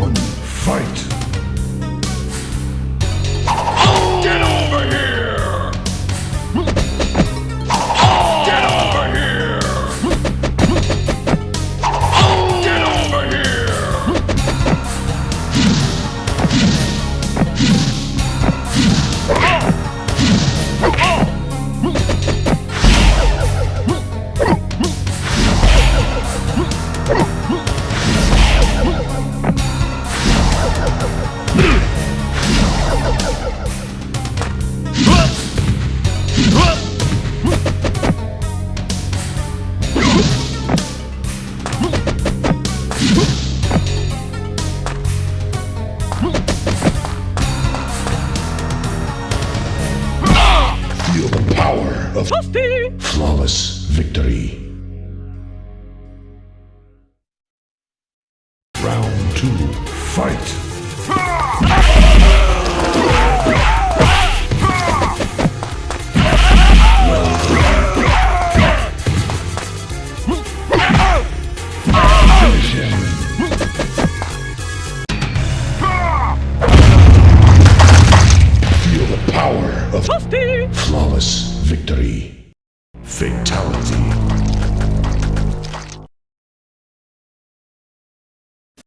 one, fight! Power of flawless victory. Round two, fight! Finish him. Flawless victory. Fatality.